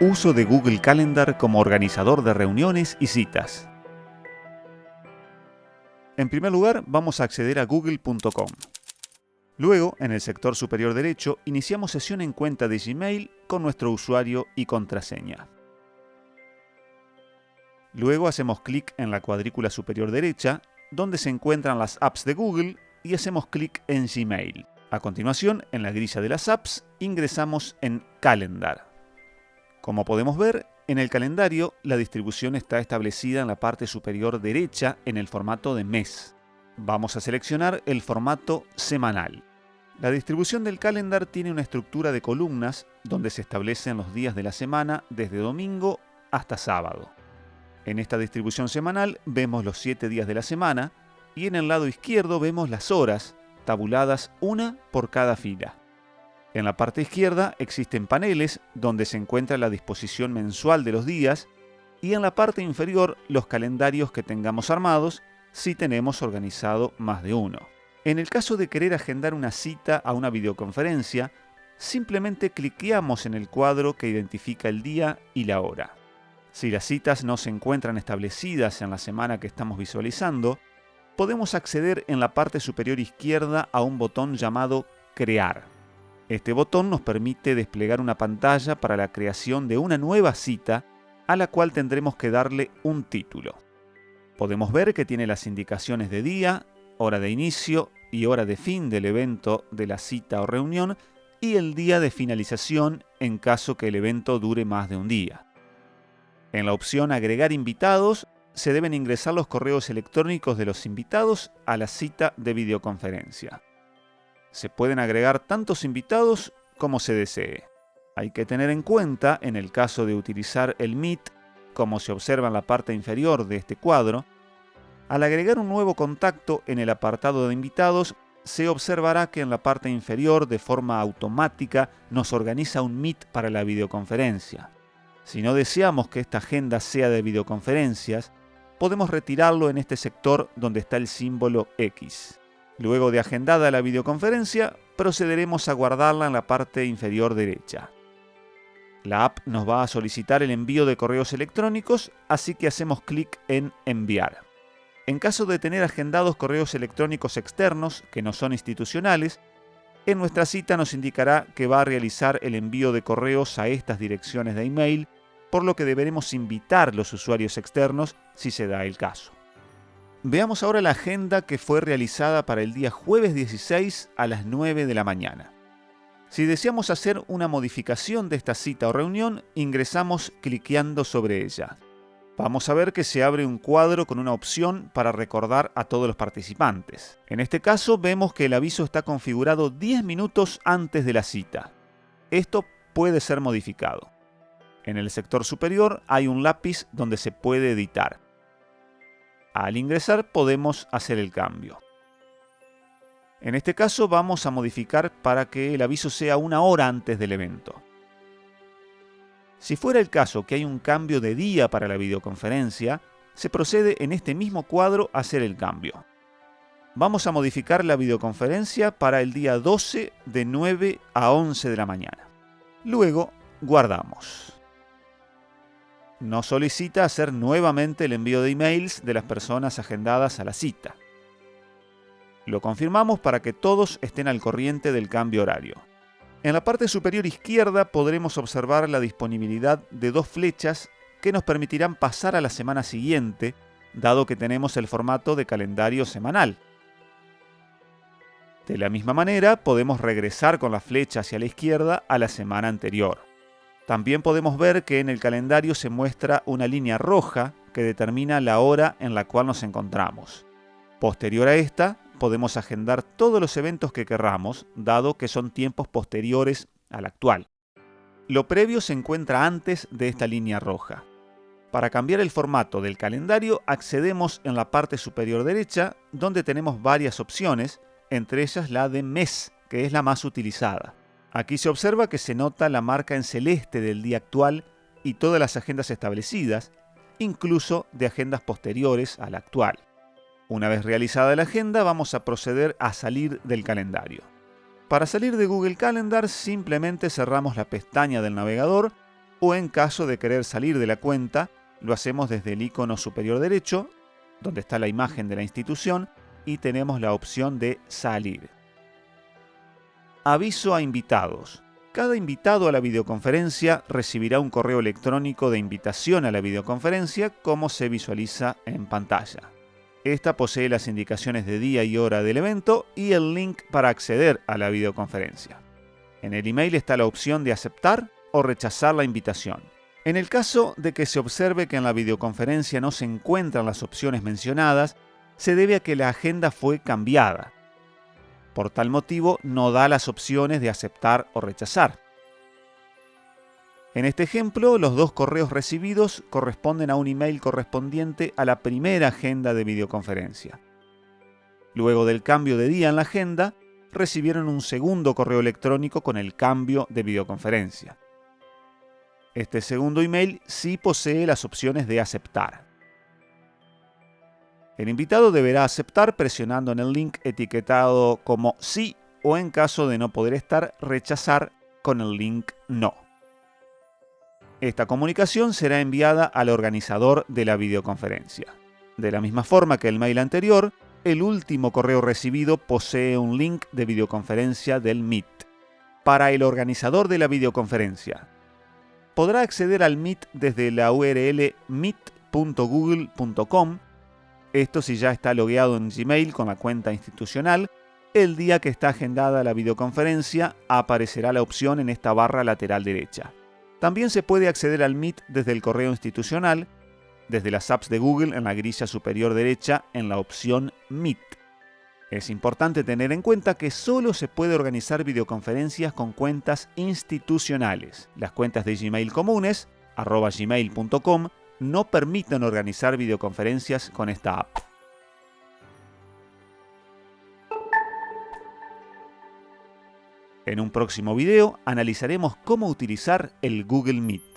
Uso de Google Calendar como organizador de reuniones y citas. En primer lugar, vamos a acceder a google.com. Luego, en el sector superior derecho, iniciamos sesión en cuenta de Gmail con nuestro usuario y contraseña. Luego hacemos clic en la cuadrícula superior derecha, donde se encuentran las apps de Google, y hacemos clic en Gmail. A continuación, en la grilla de las apps, ingresamos en Calendar. Como podemos ver, en el calendario la distribución está establecida en la parte superior derecha en el formato de mes. Vamos a seleccionar el formato semanal. La distribución del calendar tiene una estructura de columnas donde se establecen los días de la semana desde domingo hasta sábado. En esta distribución semanal vemos los 7 días de la semana y en el lado izquierdo vemos las horas, tabuladas una por cada fila. En la parte izquierda existen paneles donde se encuentra la disposición mensual de los días y en la parte inferior los calendarios que tengamos armados si tenemos organizado más de uno. En el caso de querer agendar una cita a una videoconferencia, simplemente cliqueamos en el cuadro que identifica el día y la hora. Si las citas no se encuentran establecidas en la semana que estamos visualizando, podemos acceder en la parte superior izquierda a un botón llamado Crear. Este botón nos permite desplegar una pantalla para la creación de una nueva cita a la cual tendremos que darle un título. Podemos ver que tiene las indicaciones de día, hora de inicio y hora de fin del evento de la cita o reunión y el día de finalización en caso que el evento dure más de un día. En la opción Agregar invitados se deben ingresar los correos electrónicos de los invitados a la cita de videoconferencia. Se pueden agregar tantos invitados como se desee. Hay que tener en cuenta, en el caso de utilizar el Meet, como se observa en la parte inferior de este cuadro, al agregar un nuevo contacto en el apartado de invitados, se observará que en la parte inferior de forma automática nos organiza un Meet para la videoconferencia. Si no deseamos que esta agenda sea de videoconferencias, podemos retirarlo en este sector donde está el símbolo X. Luego de agendada la videoconferencia, procederemos a guardarla en la parte inferior derecha. La app nos va a solicitar el envío de correos electrónicos, así que hacemos clic en Enviar. En caso de tener agendados correos electrónicos externos, que no son institucionales, en nuestra cita nos indicará que va a realizar el envío de correos a estas direcciones de email, por lo que deberemos invitar los usuarios externos si se da el caso. Veamos ahora la agenda que fue realizada para el día jueves 16 a las 9 de la mañana. Si deseamos hacer una modificación de esta cita o reunión, ingresamos cliqueando sobre ella. Vamos a ver que se abre un cuadro con una opción para recordar a todos los participantes. En este caso vemos que el aviso está configurado 10 minutos antes de la cita. Esto puede ser modificado. En el sector superior hay un lápiz donde se puede editar. Al ingresar podemos hacer el cambio. En este caso vamos a modificar para que el aviso sea una hora antes del evento. Si fuera el caso que hay un cambio de día para la videoconferencia, se procede en este mismo cuadro a hacer el cambio. Vamos a modificar la videoconferencia para el día 12 de 9 a 11 de la mañana. Luego guardamos nos solicita hacer nuevamente el envío de emails de las personas agendadas a la cita. Lo confirmamos para que todos estén al corriente del cambio horario. En la parte superior izquierda podremos observar la disponibilidad de dos flechas que nos permitirán pasar a la semana siguiente, dado que tenemos el formato de calendario semanal. De la misma manera, podemos regresar con la flecha hacia la izquierda a la semana anterior. También podemos ver que en el calendario se muestra una línea roja que determina la hora en la cual nos encontramos. Posterior a esta, podemos agendar todos los eventos que querramos, dado que son tiempos posteriores al actual. Lo previo se encuentra antes de esta línea roja. Para cambiar el formato del calendario accedemos en la parte superior derecha, donde tenemos varias opciones, entre ellas la de mes, que es la más utilizada. Aquí se observa que se nota la marca en celeste del día actual y todas las agendas establecidas, incluso de agendas posteriores a la actual. Una vez realizada la agenda, vamos a proceder a salir del calendario. Para salir de Google Calendar simplemente cerramos la pestaña del navegador o en caso de querer salir de la cuenta, lo hacemos desde el icono superior derecho, donde está la imagen de la institución, y tenemos la opción de salir. Aviso a invitados. Cada invitado a la videoconferencia recibirá un correo electrónico de invitación a la videoconferencia como se visualiza en pantalla. Esta posee las indicaciones de día y hora del evento y el link para acceder a la videoconferencia. En el email está la opción de aceptar o rechazar la invitación. En el caso de que se observe que en la videoconferencia no se encuentran las opciones mencionadas, se debe a que la agenda fue cambiada. Por tal motivo, no da las opciones de aceptar o rechazar. En este ejemplo, los dos correos recibidos corresponden a un email correspondiente a la primera agenda de videoconferencia. Luego del cambio de día en la agenda, recibieron un segundo correo electrónico con el cambio de videoconferencia. Este segundo email sí posee las opciones de aceptar. El invitado deberá aceptar presionando en el link etiquetado como sí o en caso de no poder estar, rechazar con el link no. Esta comunicación será enviada al organizador de la videoconferencia. De la misma forma que el mail anterior, el último correo recibido posee un link de videoconferencia del Meet. Para el organizador de la videoconferencia, podrá acceder al Meet desde la URL meet.google.com, esto si ya está logueado en Gmail con la cuenta institucional, el día que está agendada la videoconferencia aparecerá la opción en esta barra lateral derecha. También se puede acceder al Meet desde el correo institucional, desde las apps de Google en la grilla superior derecha en la opción Meet. Es importante tener en cuenta que solo se puede organizar videoconferencias con cuentas institucionales. Las cuentas de Gmail comunes, arroba gmail.com, no permiten organizar videoconferencias con esta app. En un próximo video analizaremos cómo utilizar el Google Meet.